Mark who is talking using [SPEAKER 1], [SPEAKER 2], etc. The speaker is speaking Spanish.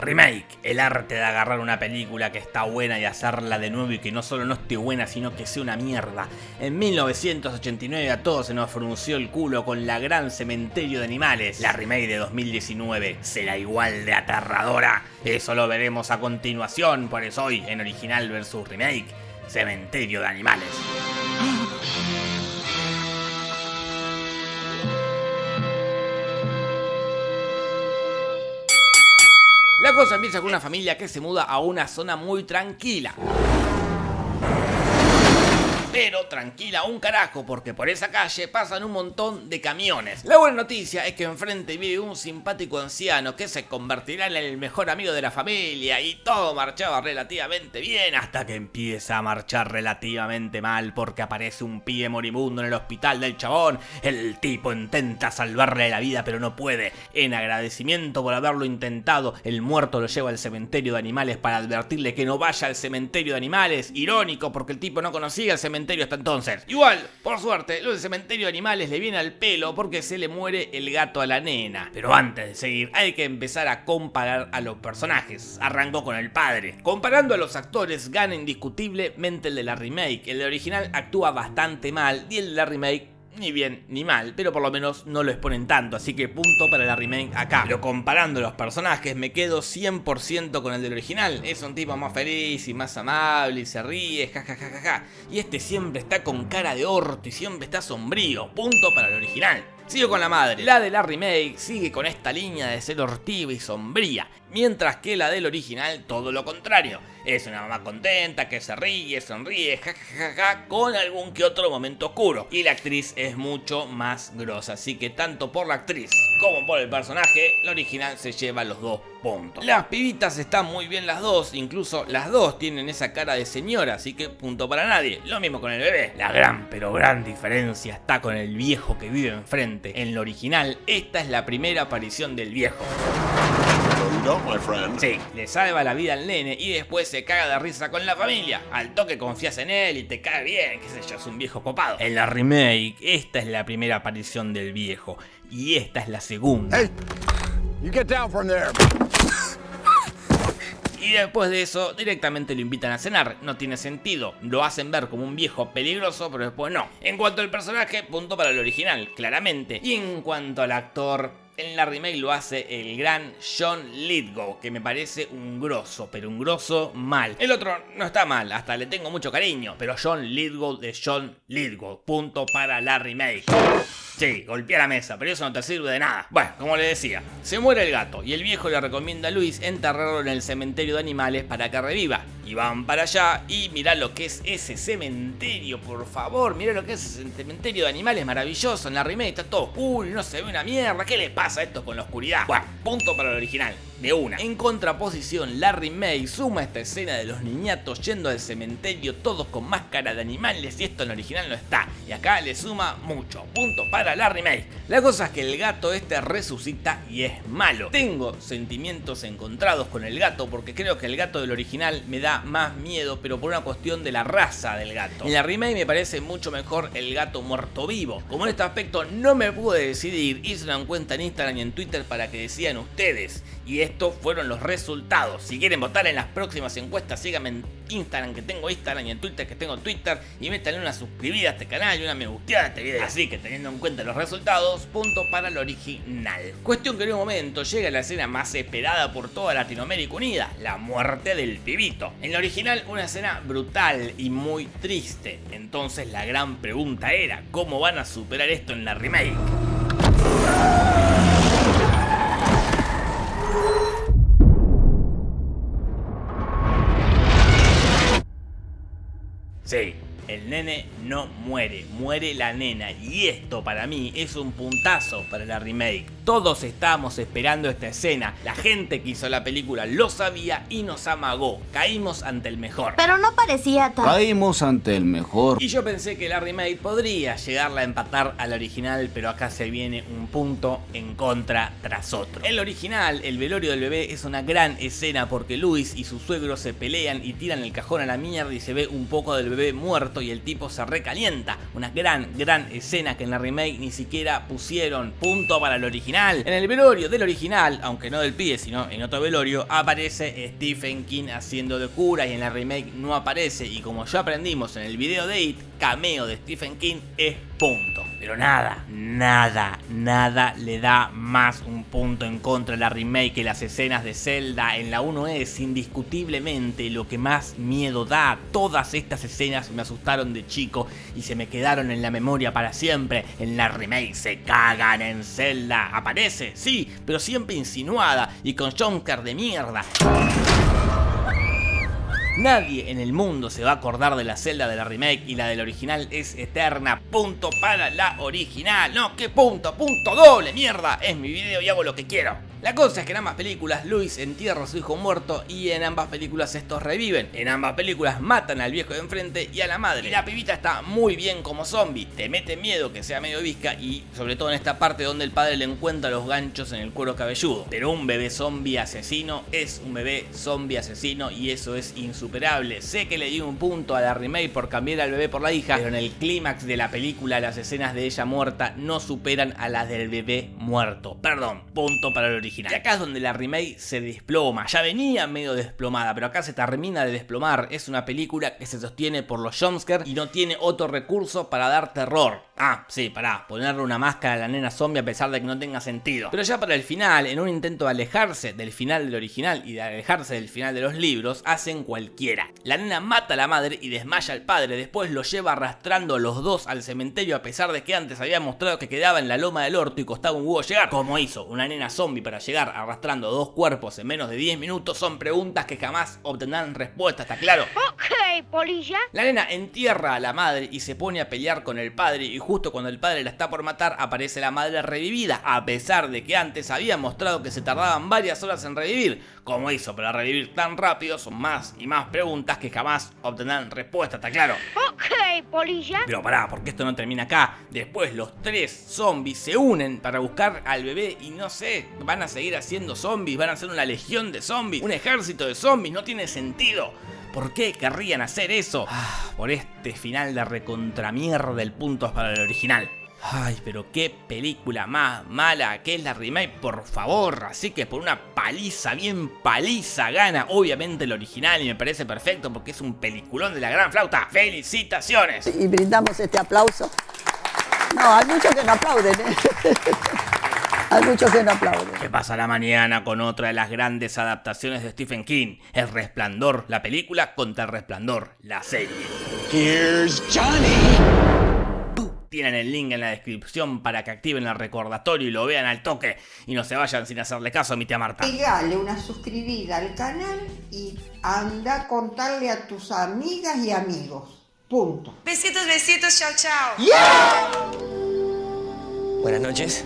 [SPEAKER 1] Remake, el arte de agarrar una película que está buena y hacerla de nuevo y que no solo no esté buena, sino que sea una mierda. En 1989 a todos se nos frunció el culo con la gran cementerio de animales. La remake de 2019 será igual de aterradora. Eso lo veremos a continuación, por eso hoy en original versus remake, cementerio de animales. La cosa empieza con una familia que se muda a una zona muy tranquila. Pero tranquila un carajo, porque por esa calle pasan un montón de camiones. La buena noticia es que enfrente vive un simpático anciano que se convertirá en el mejor amigo de la familia y todo marchaba relativamente bien hasta que empieza a marchar relativamente mal porque aparece un pie moribundo en el hospital del chabón. El tipo intenta salvarle la vida pero no puede. En agradecimiento por haberlo intentado, el muerto lo lleva al cementerio de animales para advertirle que no vaya al cementerio de animales. Irónico porque el tipo no conocía el cementerio hasta entonces. Igual, por suerte, lo del cementerio de animales le viene al pelo porque se le muere el gato a la nena. Pero antes de seguir, hay que empezar a comparar a los personajes. Arrancó con el padre. Comparando a los actores, gana indiscutiblemente el de la remake. El de original actúa bastante mal y el de la remake ni bien ni mal, pero por lo menos no lo exponen tanto, así que punto para la remake acá. Pero comparando los personajes me quedo 100% con el del original, es un tipo más feliz y más amable y se ríe, jajajaja, y este siempre está con cara de orto y siempre está sombrío, punto para el original. Sigo con la madre. La de la remake sigue con esta línea de ser hortiva y sombría, mientras que la del original todo lo contrario. Es una mamá contenta que se ríe, sonríe, jajajaja, con algún que otro momento oscuro. Y la actriz es mucho más grosa, así que tanto por la actriz como por el personaje, la original se lleva los dos puntos. Las pibitas están muy bien las dos, incluso las dos tienen esa cara de señora, así que punto para nadie. Lo mismo con el bebé. La gran pero gran diferencia está con el viejo que vive enfrente. En lo original, esta es la primera aparición del viejo. Sí, le salva la vida al nene y después se caga de risa con la familia. Al toque confías en él y te cae bien, qué sé yo, es un viejo copado. En la remake, esta es la primera aparición del viejo y esta es la segunda. Y después de eso, directamente lo invitan a cenar. No tiene sentido. Lo hacen ver como un viejo peligroso, pero después no. En cuanto al personaje, punto para el original, claramente. Y en cuanto al actor, en la remake lo hace el gran John Lithgow, que me parece un grosso, pero un grosso mal. El otro no está mal, hasta le tengo mucho cariño, pero John Lithgow de John Lithgow. Punto para la remake. Sí, golpea la mesa, pero eso no te sirve de nada. Bueno, como le decía, se muere el gato y el viejo le recomienda a Luis enterrarlo en el cementerio de animales para que reviva. Y van para allá y mirá lo que es ese cementerio, por favor. Mirá lo que es ese cementerio de animales maravilloso. En la remake está todo oscuro no se ve una mierda. ¿Qué le pasa a esto con la oscuridad? Bueno, punto para el original de una. En contraposición, la remake suma esta escena de los niñatos yendo al cementerio todos con máscara de animales y esto en el original no está. Y acá le suma mucho. Punto para la remake. La cosa es que el gato este resucita y es malo. Tengo sentimientos encontrados con el gato porque creo que el gato del original me da más miedo, pero por una cuestión de la raza del gato. En la remake me parece mucho mejor el gato muerto vivo. Como en este aspecto no me pude decidir, hice una cuenta en Instagram y en Twitter para que decían ustedes. Y estos fueron los resultados. Si quieren votar en las próximas encuestas, síganme en Instagram que tengo Instagram y en Twitter que tengo Twitter. Y métanle una suscribida a este canal y una me gusteada a este video. Así que teniendo en cuenta los resultados, punto para el original. Cuestión que en un momento llega la escena más esperada por toda Latinoamérica Unida, la muerte del pibito. En la original una escena brutal y muy triste. Entonces la gran pregunta era, ¿cómo van a superar esto en la remake? Sí, el nene no muere, muere la nena y esto para mí es un puntazo para la remake. Todos estábamos esperando esta escena, la gente que hizo la película lo sabía y nos amagó, caímos ante el mejor.
[SPEAKER 2] Pero no parecía tan...
[SPEAKER 3] Caímos ante el mejor.
[SPEAKER 1] Y yo pensé que la remake podría llegarla a empatar al original, pero acá se viene un punto en contra tras otro. El original, el velorio del bebé, es una gran escena porque Luis y su suegro se pelean y tiran el cajón a la mierda y se ve un poco del bebé muerto y el tipo se recalienta. Una gran, gran escena que en la remake ni siquiera pusieron. Punto para el original. En el velorio del original, aunque no del pie, sino en otro velorio, aparece Stephen King haciendo de cura y en la remake no aparece. Y como ya aprendimos en el video de It, cameo de Stephen King es punto. Pero nada, nada, nada le da más un punto en contra de la remake que las escenas de Zelda en la 1 es indiscutiblemente lo que más miedo da. Todas estas escenas me asustaron de chico y se me quedaron en la memoria para siempre. En la remake se cagan en Zelda. Aparece, sí, pero siempre insinuada y con Jonker de mierda. Nadie en el mundo se va a acordar de la celda de la remake y la del original es eterna. Punto para la original. No, ¿qué punto? Punto doble, mierda. Es mi video y hago lo que quiero. La cosa es que en ambas películas Luis entierra a su hijo muerto y en ambas películas estos reviven. En ambas películas matan al viejo de enfrente y a la madre. Y la pibita está muy bien como zombie, te mete miedo que sea medio visca y sobre todo en esta parte donde el padre le encuentra los ganchos en el cuero cabelludo. Pero un bebé zombie asesino es un bebé zombie asesino y eso es insuperable. Sé que le di un punto a la remake por cambiar al bebé por la hija, pero en el clímax de la película las escenas de ella muerta no superan a las del bebé muerto. Perdón, punto para el Y acá es donde la remake se desploma. Ya venía medio desplomada, pero acá se termina de desplomar. Es una película que se sostiene por los jumpscares y no tiene otro recurso para dar terror. Ah, sí, pará, ponerle una máscara a la nena zombie a pesar de que no tenga sentido. Pero ya para el final, en un intento de alejarse del final del original y de alejarse del final de los libros, hacen cualquiera. La nena mata a la madre y desmaya al padre, después lo lleva arrastrando los dos al cementerio a pesar de que antes había mostrado que quedaba en la loma del orto y costaba un huevo llegar. Como hizo una nena zombie para llegar arrastrando dos cuerpos en menos de 10 minutos son preguntas que jamás obtendrán respuesta, ¿está claro?
[SPEAKER 2] Ok, polilla.
[SPEAKER 1] La nena entierra a la madre y se pone a pelear con el padre y justo cuando el padre la está por matar aparece la madre revivida, a pesar de que antes había mostrado que se tardaban varias horas en revivir. Como hizo para revivir tan rápido? Son más y más preguntas que jamás obtendrán respuesta, ¿está claro?
[SPEAKER 2] Ok, polilla.
[SPEAKER 1] Pero pará, porque esto no termina acá. Después los tres zombies se unen para buscar al bebé y no sé, van a seguir haciendo zombies, van a ser una legión de zombies, un ejército de zombies, no tiene sentido. ¿Por qué querrían hacer eso? Ah, por este final de recontramierda del punto para el original. Ay, pero qué película más mala que es la remake, por favor. Así que por una paliza, bien paliza gana, obviamente el original y me parece perfecto porque es un peliculón de la gran flauta. ¡Felicitaciones!
[SPEAKER 3] Y brindamos este aplauso. No, hay muchos que no aplauden. ¿eh? Hay muchos que no aplauden.
[SPEAKER 1] ¿Qué pasa la mañana con otra de las grandes adaptaciones de Stephen King? El Resplandor, la película contra el Resplandor, la serie.
[SPEAKER 4] Here's Johnny.
[SPEAKER 1] Tienen el link en la descripción para que activen el recordatorio y lo vean al toque y no se vayan sin hacerle caso a mi tía Marta.
[SPEAKER 5] Pegale una suscribida al canal y anda a contarle a tus amigas y amigos. Punto.
[SPEAKER 6] Besitos, besitos, chao, chao.
[SPEAKER 4] Buenas noches.